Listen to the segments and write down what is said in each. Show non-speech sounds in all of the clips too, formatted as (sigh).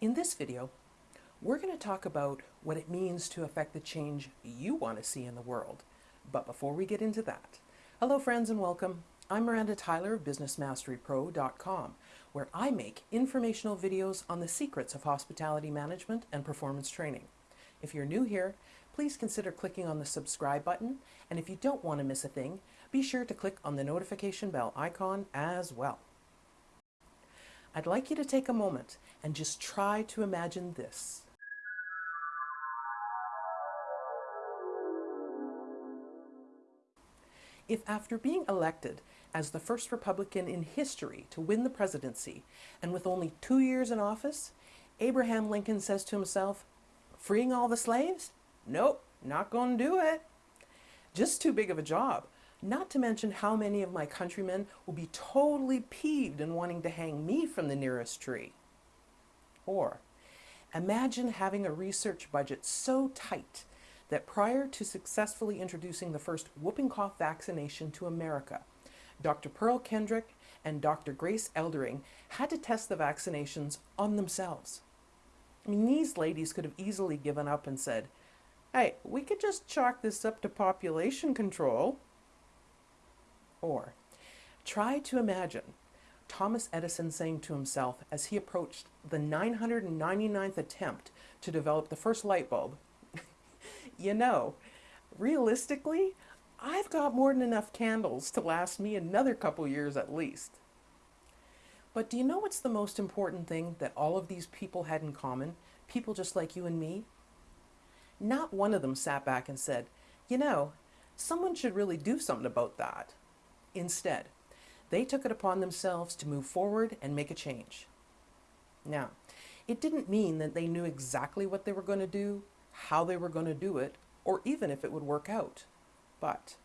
In this video, we're going to talk about what it means to affect the change you want to see in the world. But before we get into that, hello friends and welcome. I'm Miranda Tyler of BusinessMasteryPro.com, where I make informational videos on the secrets of hospitality management and performance training. If you're new here, please consider clicking on the subscribe button, and if you don't want to miss a thing, be sure to click on the notification bell icon as well. I'd like you to take a moment and just try to imagine this. If after being elected as the first Republican in history to win the presidency, and with only two years in office, Abraham Lincoln says to himself, freeing all the slaves? Nope, not going to do it. Just too big of a job. Not to mention how many of my countrymen will be totally peeved and wanting to hang me from the nearest tree. Or, imagine having a research budget so tight that prior to successfully introducing the first whooping cough vaccination to America, Dr. Pearl Kendrick and Dr. Grace Eldering had to test the vaccinations on themselves. I mean, these ladies could have easily given up and said, hey, we could just chalk this up to population control. Or try to imagine Thomas Edison saying to himself as he approached the 999th attempt to develop the first light bulb, (laughs) you know, realistically, I've got more than enough candles to last me another couple years at least. But do you know what's the most important thing that all of these people had in common? People just like you and me? Not one of them sat back and said, you know, someone should really do something about that. Instead, they took it upon themselves to move forward and make a change. Now, it didn't mean that they knew exactly what they were going to do, how they were going to do it, or even if it would work out. But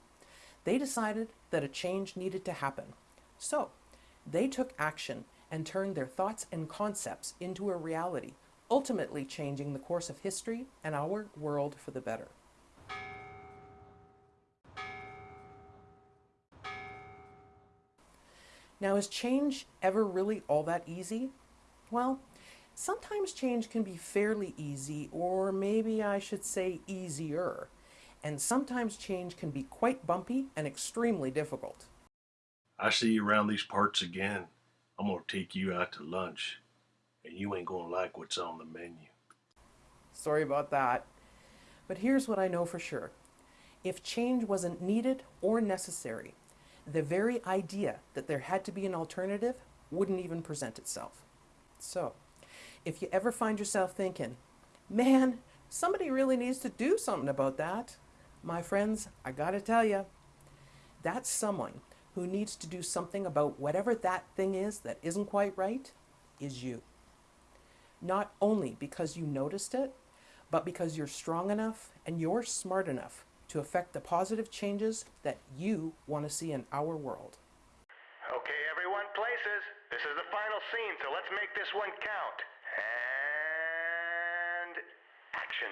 they decided that a change needed to happen. So they took action and turned their thoughts and concepts into a reality, ultimately changing the course of history and our world for the better. Now, is change ever really all that easy? Well, sometimes change can be fairly easy, or maybe I should say easier. And sometimes change can be quite bumpy and extremely difficult. I see you around these parts again. I'm gonna take you out to lunch, and you ain't gonna like what's on the menu. Sorry about that. But here's what I know for sure. If change wasn't needed or necessary, the very idea that there had to be an alternative wouldn't even present itself. So, if you ever find yourself thinking, man, somebody really needs to do something about that, my friends, I gotta tell you, that's someone who needs to do something about whatever that thing is that isn't quite right is you. Not only because you noticed it, but because you're strong enough and you're smart enough to affect the positive changes that you want to see in our world. Okay, everyone, places. This is the final scene, so let's make this one count. And action.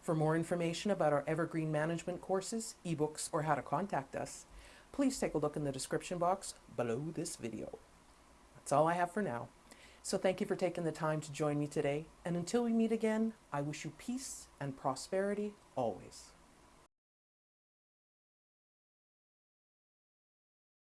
For more information about our Evergreen Management courses, ebooks, or how to contact us, please take a look in the description box below this video. That's all I have for now. So thank you for taking the time to join me today, and until we meet again, I wish you peace and prosperity always.